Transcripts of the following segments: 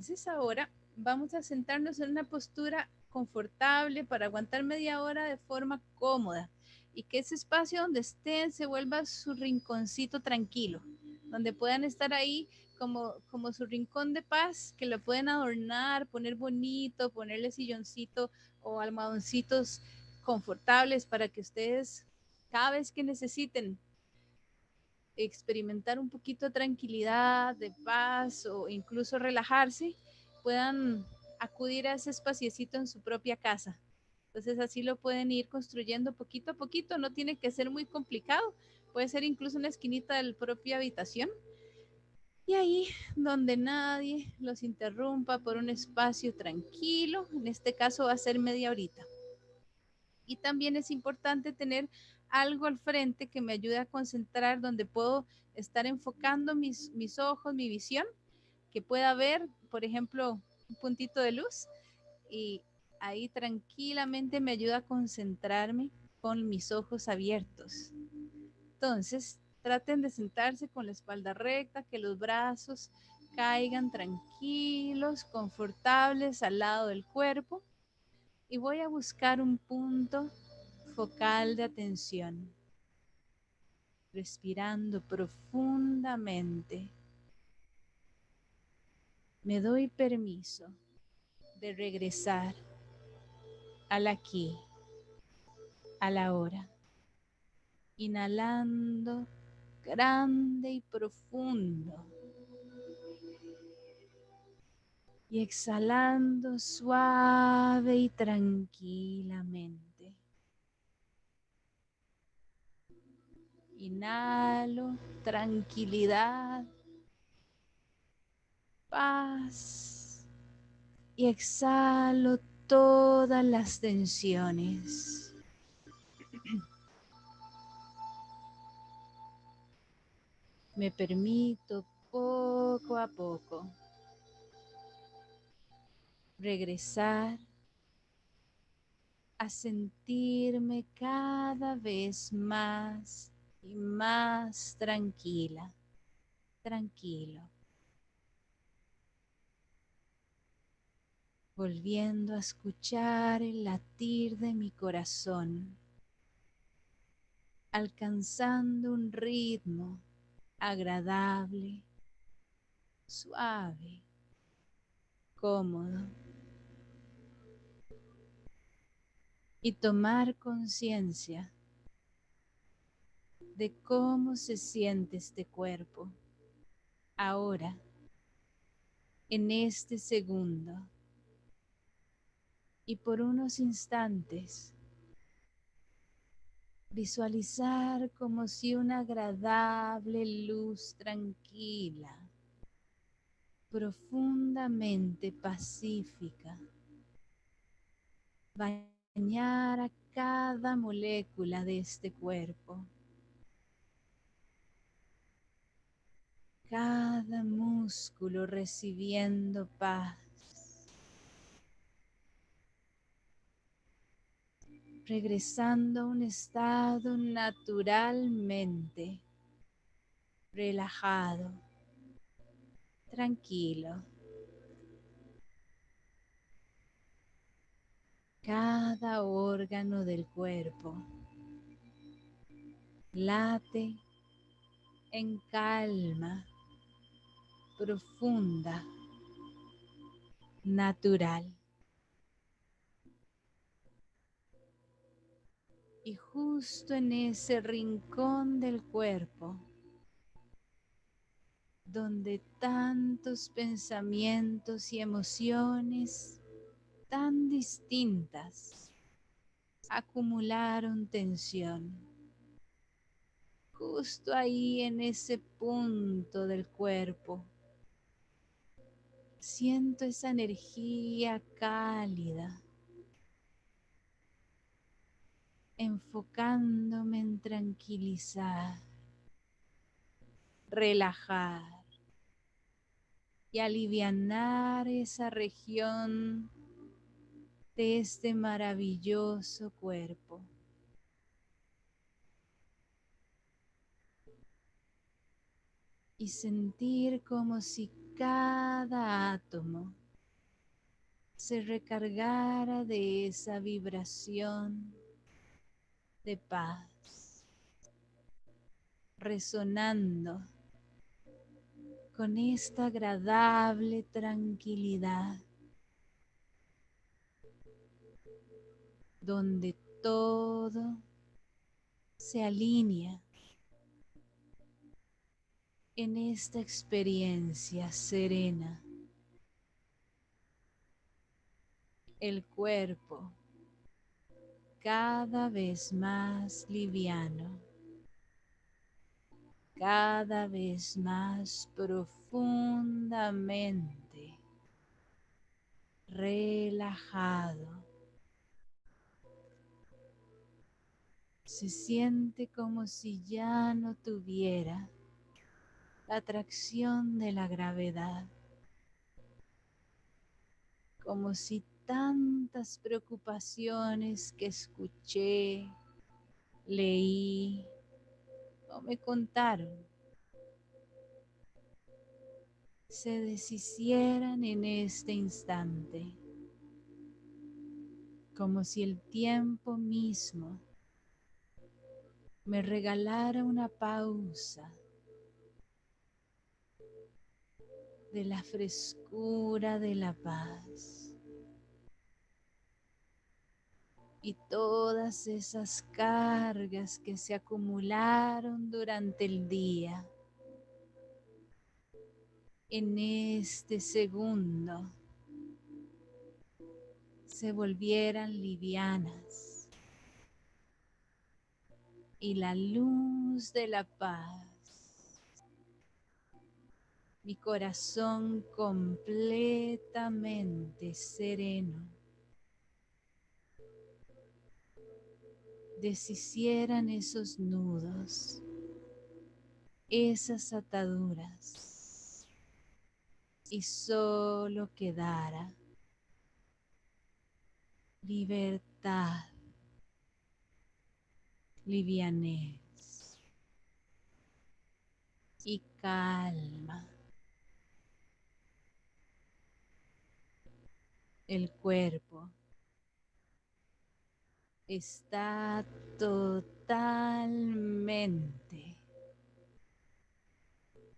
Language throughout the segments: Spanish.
Entonces ahora vamos a sentarnos en una postura confortable para aguantar media hora de forma cómoda y que ese espacio donde estén se vuelva su rinconcito tranquilo, donde puedan estar ahí como, como su rincón de paz, que lo pueden adornar, poner bonito, ponerle silloncito o almohadoncitos confortables para que ustedes cada vez que necesiten experimentar un poquito de tranquilidad, de paz o incluso relajarse, puedan acudir a ese espaciecito en su propia casa. Entonces así lo pueden ir construyendo poquito a poquito, no tiene que ser muy complicado, puede ser incluso una esquinita de la propia habitación. Y ahí donde nadie los interrumpa por un espacio tranquilo, en este caso va a ser media horita. Y también es importante tener algo al frente que me ayude a concentrar, donde puedo estar enfocando mis, mis ojos, mi visión, que pueda ver, por ejemplo, un puntito de luz y ahí tranquilamente me ayuda a concentrarme con mis ojos abiertos. Entonces, traten de sentarse con la espalda recta, que los brazos caigan tranquilos, confortables al lado del cuerpo. Y voy a buscar un punto focal de atención, respirando profundamente. Me doy permiso de regresar al aquí, a la hora, inhalando grande y profundo y exhalando suave y tranquilamente. Inhalo tranquilidad, paz y exhalo todas las tensiones. Me permito poco a poco regresar a sentirme cada vez más y más tranquila, tranquilo. Volviendo a escuchar el latir de mi corazón, alcanzando un ritmo agradable, suave, cómodo. Y tomar conciencia de cómo se siente este cuerpo ahora, en este segundo. Y por unos instantes, visualizar como si una agradable luz tranquila, profundamente pacífica, bañara cada molécula de este cuerpo. Cada músculo recibiendo paz. Regresando a un estado naturalmente relajado, tranquilo. Cada órgano del cuerpo late en calma profunda, natural. Y justo en ese rincón del cuerpo, donde tantos pensamientos y emociones tan distintas acumularon tensión. Justo ahí en ese punto del cuerpo Siento esa energía cálida, enfocándome en tranquilizar, relajar y alivianar esa región de este maravilloso cuerpo. Y sentir como si cada átomo se recargara de esa vibración de paz, resonando con esta agradable tranquilidad, donde todo se alinea en esta experiencia serena. El cuerpo cada vez más liviano, cada vez más profundamente relajado. Se siente como si ya no tuviera la atracción de la gravedad, como si tantas preocupaciones que escuché, leí o me contaron se deshicieran en este instante, como si el tiempo mismo me regalara una pausa de la frescura de la paz. y todas esas cargas que se acumularon durante el día. En este segundo se volvieran livianas y la luz de la paz, mi corazón completamente sereno deshicieran esos nudos, esas ataduras y solo quedara libertad, livianez y calma. El cuerpo está totalmente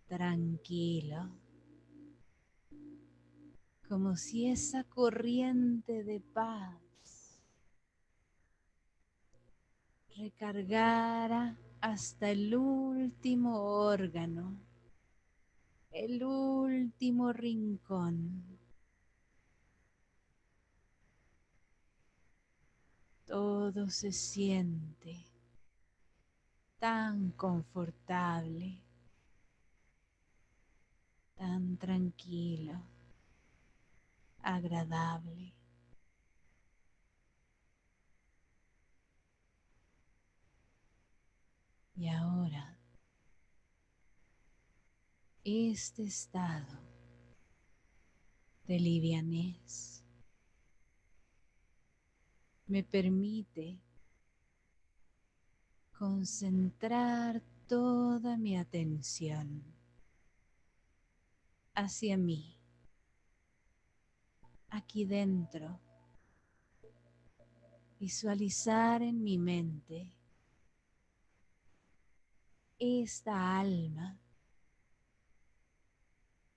tranquilo, como si esa corriente de paz recargara hasta el último órgano, el último rincón todo se siente tan confortable, tan tranquilo, agradable. Y ahora, este estado de livianez me permite concentrar toda mi atención hacia mí, aquí dentro, visualizar en mi mente esta alma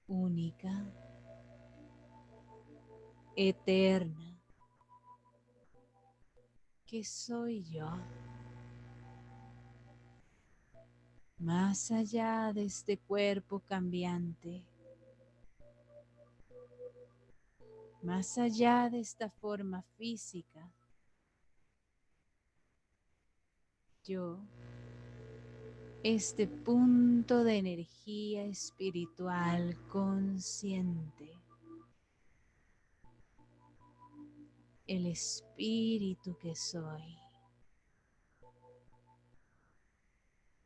única, eterna, que soy yo. Más allá de este cuerpo cambiante, más allá de esta forma física, yo, este punto de energía espiritual consciente, el espíritu que soy,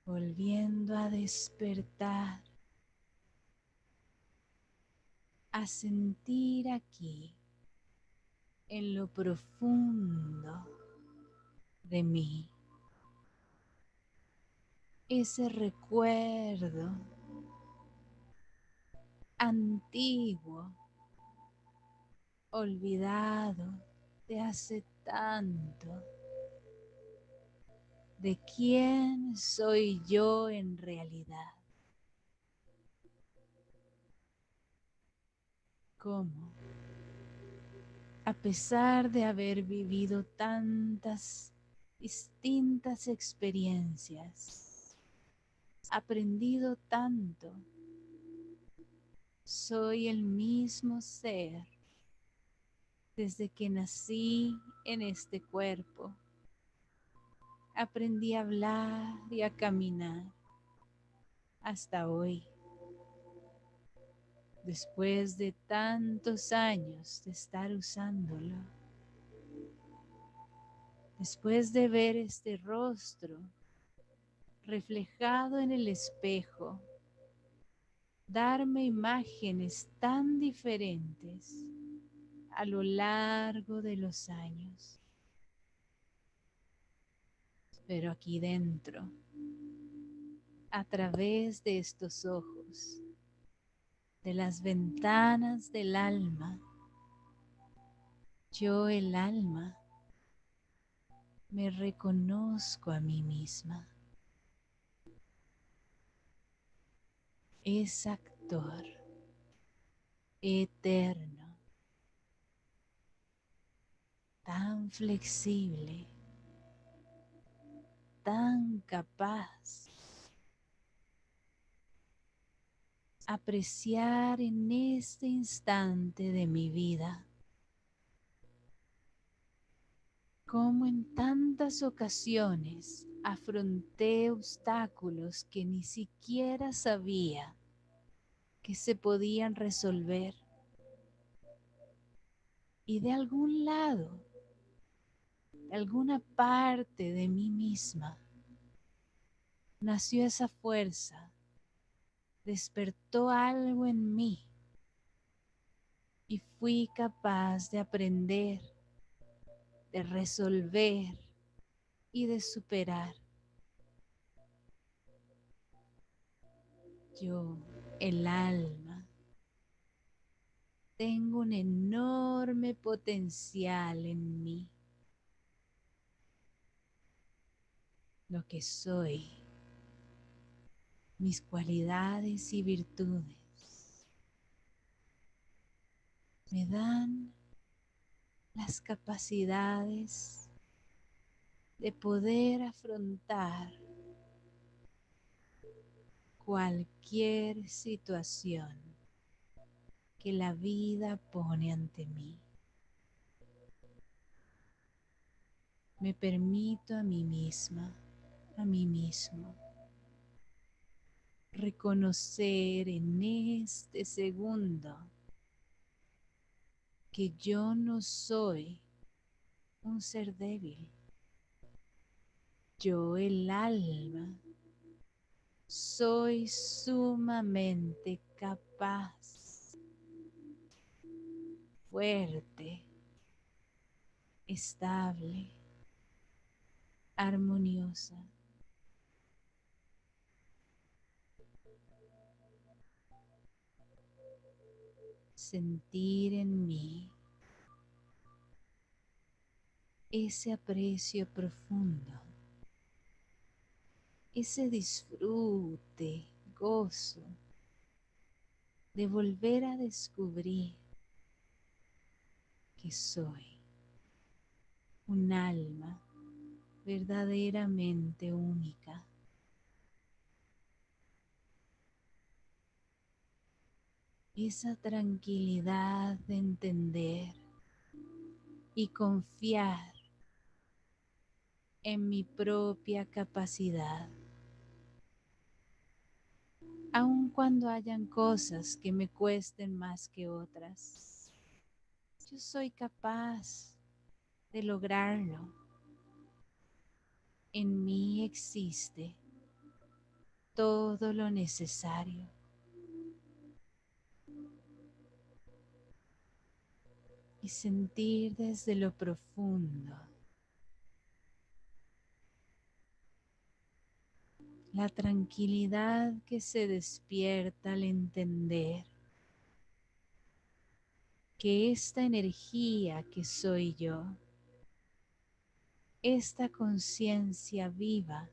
volviendo a despertar, a sentir aquí, en lo profundo de mí, ese recuerdo antiguo, olvidado de hace tanto. ¿De quién soy yo en realidad? ¿Cómo? A pesar de haber vivido tantas distintas experiencias, aprendido tanto, soy el mismo ser desde que nací en este cuerpo. Aprendí a hablar y a caminar hasta hoy. Después de tantos años de estar usándolo. Después de ver este rostro reflejado en el espejo darme imágenes tan diferentes a lo largo de los años. Pero aquí dentro, a través de estos ojos, de las ventanas del alma, yo el alma me reconozco a mí misma. es actor eterno, tan flexible, tan capaz. apreciar en este instante de mi vida como en tantas ocasiones afronté obstáculos que ni siquiera sabía que se podían resolver. Y de algún lado, alguna parte de mí misma, nació esa fuerza, despertó algo en mí y fui capaz de aprender, de resolver y de superar. Yo, el alma, tengo un enorme potencial en mí. Lo que soy, mis cualidades y virtudes, me dan las capacidades de poder afrontar cualquier situación que la vida pone ante mí. Me permito a mí misma, a mí mismo, reconocer en este segundo que yo no soy un ser débil yo el alma soy sumamente capaz, fuerte, estable, armoniosa. Sentir en mí ese aprecio profundo ese disfrute, gozo de volver a descubrir que soy un alma verdaderamente única. Esa tranquilidad de entender y confiar en mi propia capacidad aun cuando hayan cosas que me cuesten más que otras. Yo soy capaz de lograrlo. En mí existe todo lo necesario. Y sentir desde lo profundo la tranquilidad que se despierta al entender que esta energía que soy yo, esta conciencia viva,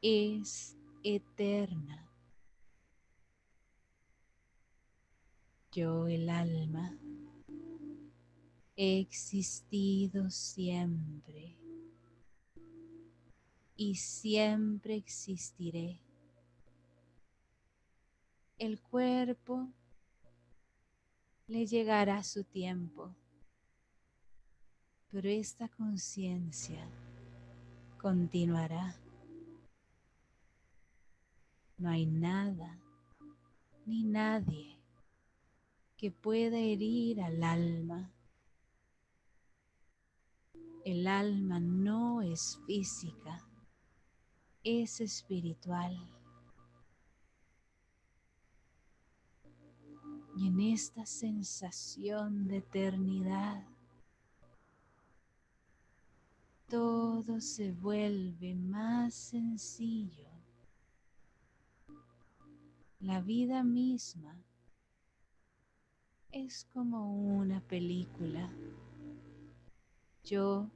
es eterna. Yo, el alma, he existido siempre y siempre existiré. El cuerpo le llegará su tiempo, pero esta conciencia continuará. No hay nada ni nadie que pueda herir al alma. El alma no es física, es espiritual. Y en esta sensación de eternidad, todo se vuelve más sencillo la vida misma es como una película. Yo,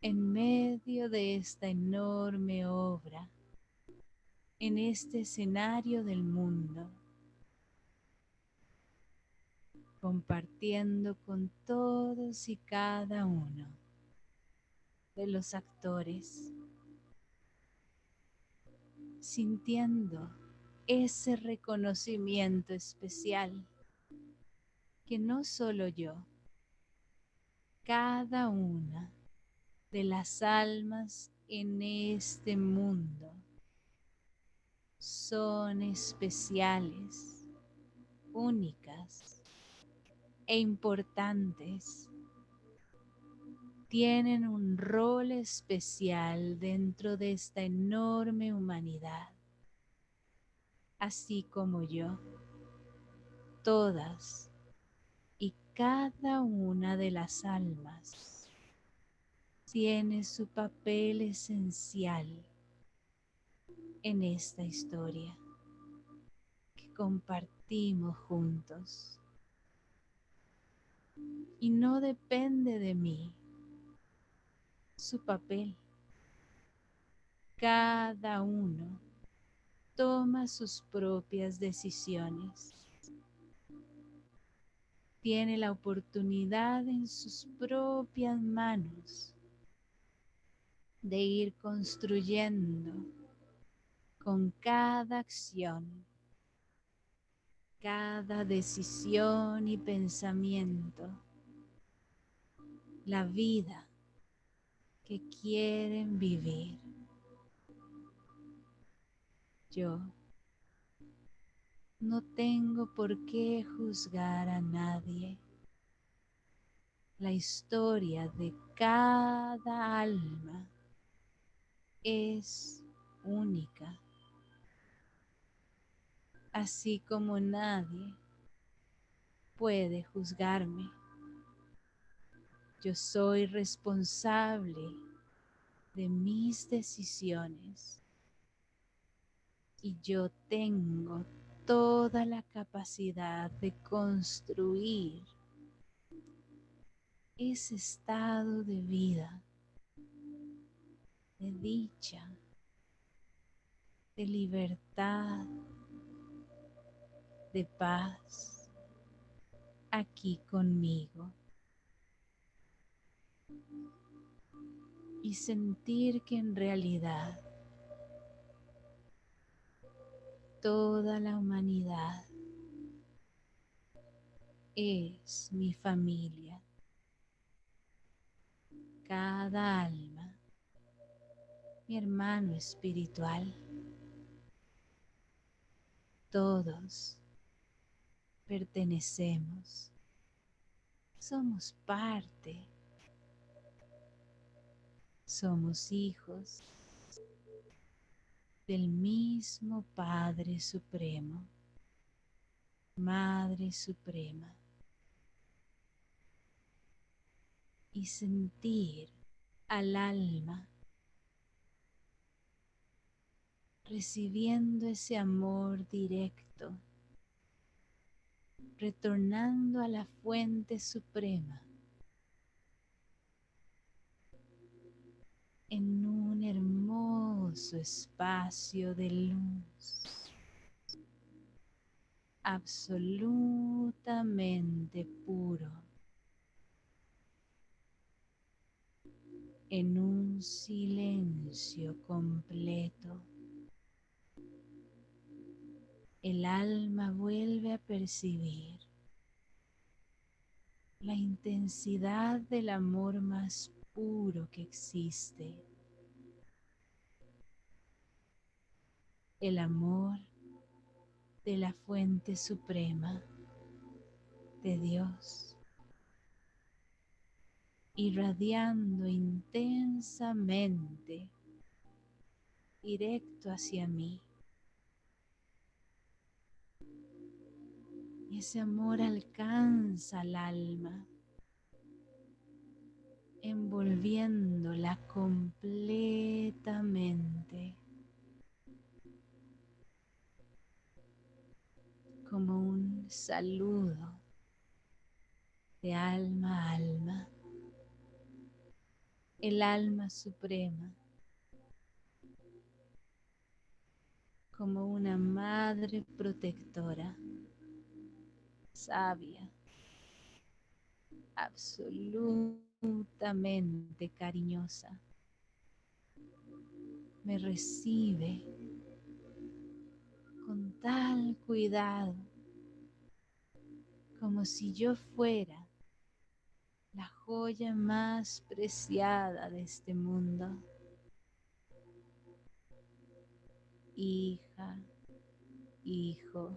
en medio de esta enorme obra, en este escenario del mundo, compartiendo con todos y cada uno de los actores, sintiendo ese reconocimiento especial que no solo yo, cada una de las almas en este mundo son especiales, únicas e importantes. Tienen un rol especial dentro de esta enorme humanidad así como yo. Todas y cada una de las almas tiene su papel esencial en esta historia que compartimos juntos. Y no depende de mí su papel. Cada uno toma sus propias decisiones. Tiene la oportunidad en sus propias manos de ir construyendo con cada acción, cada decisión y pensamiento la vida que quieren vivir. Yo no tengo por qué juzgar a nadie. La historia de cada alma es única, así como nadie puede juzgarme. Yo soy responsable de mis decisiones y yo tengo toda la capacidad de construir ese estado de vida, de dicha, de libertad, de paz aquí conmigo. Y sentir que en realidad toda la humanidad es mi familia. Cada alma, mi hermano espiritual. Todos pertenecemos. Somos parte. Somos hijos del mismo Padre Supremo, Madre Suprema, y sentir al alma recibiendo ese amor directo retornando a la fuente suprema en un hermoso espacio de luz absolutamente puro en un silencio completo el alma vuelve a percibir la intensidad del amor más puro que existe. El amor de la fuente suprema de Dios, irradiando intensamente directo hacia mí. Y ese amor alcanza al alma, envolviéndola completamente. como un saludo de alma a alma, el alma suprema, como una madre protectora sabia, absolutamente cariñosa. Me recibe con tal cuidado como si yo fuera la joya más preciada de este mundo. Hija, hijo,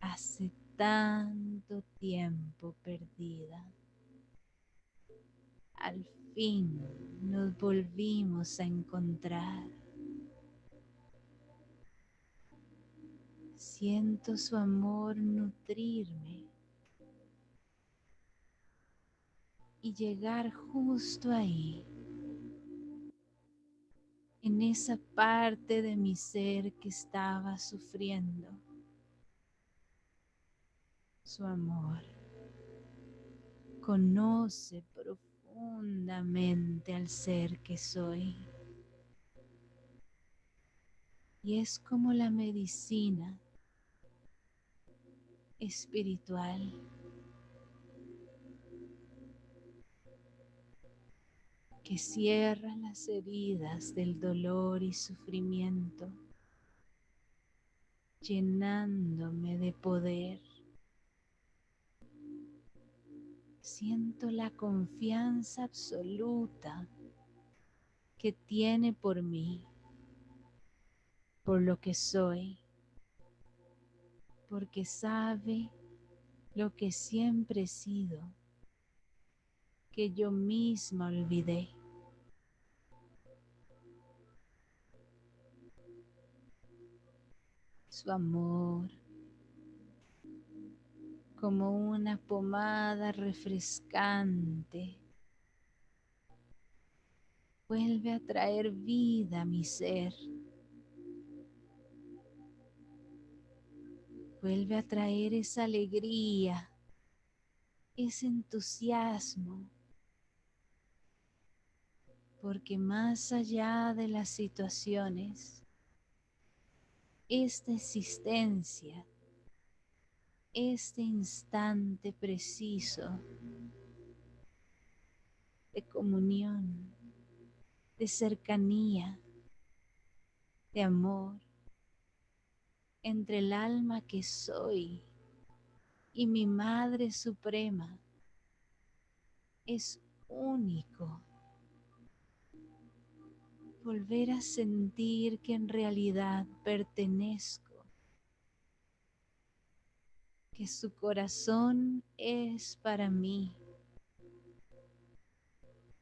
hace tanto tiempo perdida. Al fin nos volvimos a encontrar. Siento su amor nutrirme y llegar justo ahí, en esa parte de mi ser que estaba sufriendo su amor. Conoce profundamente al ser que soy. Y es como la medicina espiritual. que cierra las heridas del dolor y sufrimiento, llenándome de poder siento la confianza absoluta que tiene por mí, por lo que soy, porque sabe lo que siempre he sido, que yo misma olvidé. Su amor, como una pomada refrescante. Vuelve a traer vida a mi ser. Vuelve a traer esa alegría, ese entusiasmo. Porque más allá de las situaciones, esta existencia este instante preciso de comunión, de cercanía, de amor entre el alma que soy y mi Madre Suprema es único. Volver a sentir que en realidad pertenezco que su corazón es para mí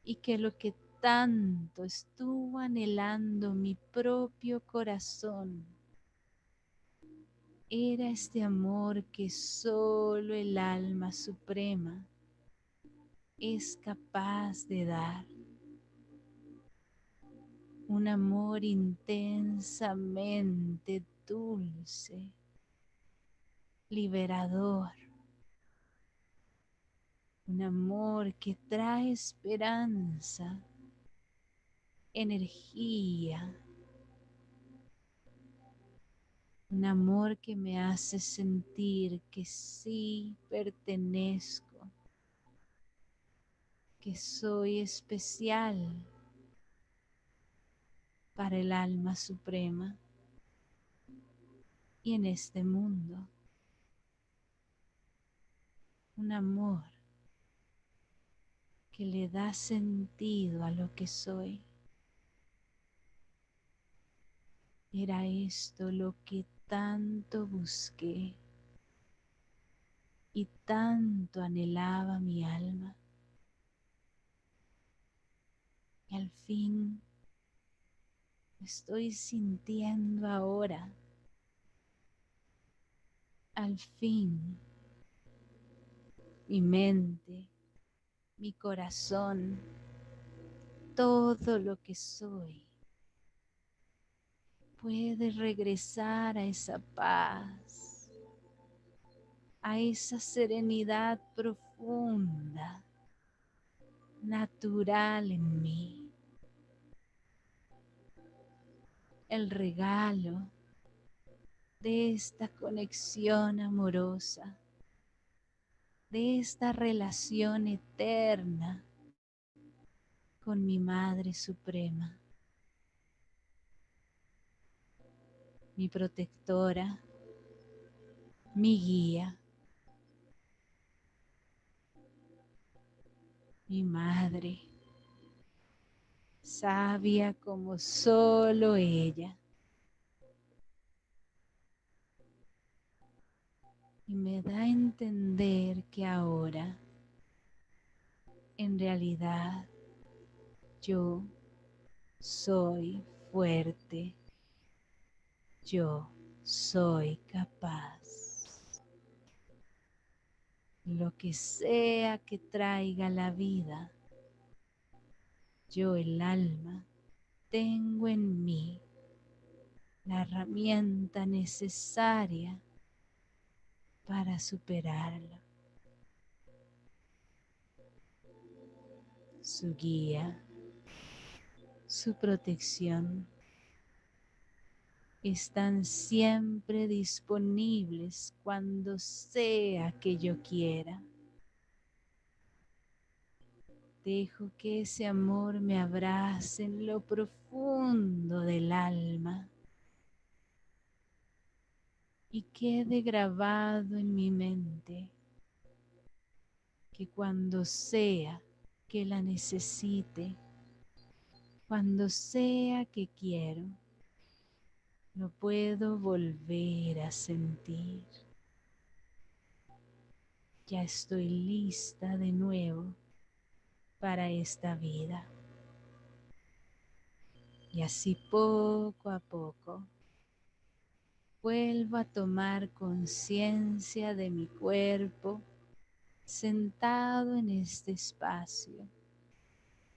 y que lo que tanto estuvo anhelando mi propio corazón era este amor que solo el alma suprema es capaz de dar. Un amor intensamente dulce liberador, un amor que trae esperanza, energía, un amor que me hace sentir que sí pertenezco, que soy especial para el alma suprema y en este mundo. Un amor que le da sentido a lo que soy. Era esto lo que tanto busqué y tanto anhelaba mi alma. Y al fin estoy sintiendo ahora. Al fin, mi mente, mi corazón, todo lo que soy puede regresar a esa paz, a esa serenidad profunda, natural en mí. El regalo de esta conexión amorosa, de esta relación eterna con mi Madre Suprema. Mi protectora, mi guía, mi madre, sabia como solo ella. Y me da a entender que ahora, en realidad, yo soy fuerte yo soy capaz. Lo que sea que traiga la vida, yo el alma tengo en mí la herramienta necesaria para superarlo. Su guía, su protección están siempre disponibles cuando sea que yo quiera. Dejo que ese amor me abrace en lo profundo del alma y quede grabado en mi mente que cuando sea que la necesite, cuando sea que quiero, no puedo volver a sentir. Ya estoy lista de nuevo para esta vida. Y así poco a poco vuelvo a tomar conciencia de mi cuerpo sentado en este espacio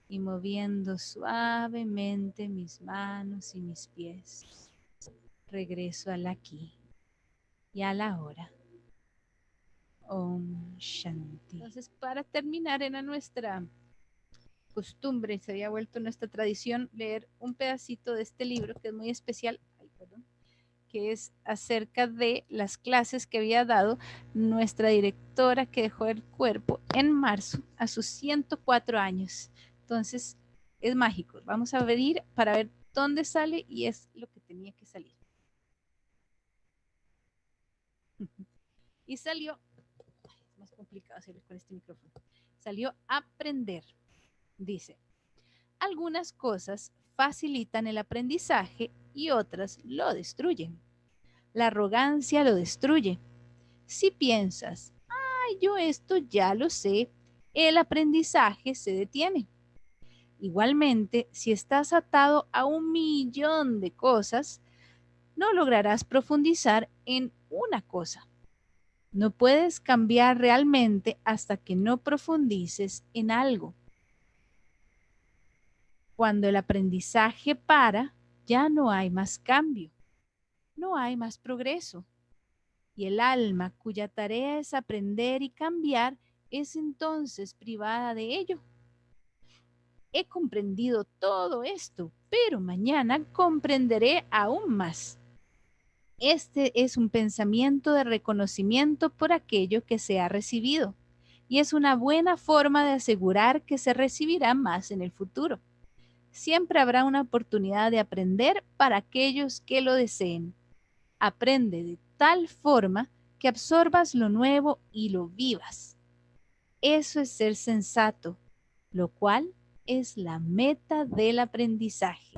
y moviendo suavemente mis manos y mis pies regreso al aquí y a la hora. Om Shanti. Entonces, para terminar, era nuestra costumbre, se había vuelto nuestra tradición leer un pedacito de este libro que es muy especial, que es acerca de las clases que había dado nuestra directora que dejó el cuerpo en marzo a sus 104 años. Entonces, es mágico. Vamos a abrir para ver dónde sale y es lo que tenía que salir. Y salió, es más complicado hacerlo con este micrófono, salió aprender. Dice, algunas cosas facilitan el aprendizaje y otras lo destruyen. La arrogancia lo destruye. Si piensas, ay, yo esto ya lo sé, el aprendizaje se detiene. Igualmente, si estás atado a un millón de cosas, no lograrás profundizar en una cosa. No puedes cambiar realmente hasta que no profundices en algo. Cuando el aprendizaje para, ya no hay más cambio, no hay más progreso. y el alma cuya tarea es aprender y cambiar es entonces privada de ello. He comprendido todo esto, pero mañana comprenderé aún más. Este es un pensamiento de reconocimiento por aquello que se ha recibido y es una buena forma de asegurar que se recibirá más en el futuro. Siempre habrá una oportunidad de aprender para aquellos que lo deseen. Aprende de tal forma que absorbas lo nuevo y lo vivas. Eso es ser sensato, lo cual es la meta del aprendizaje.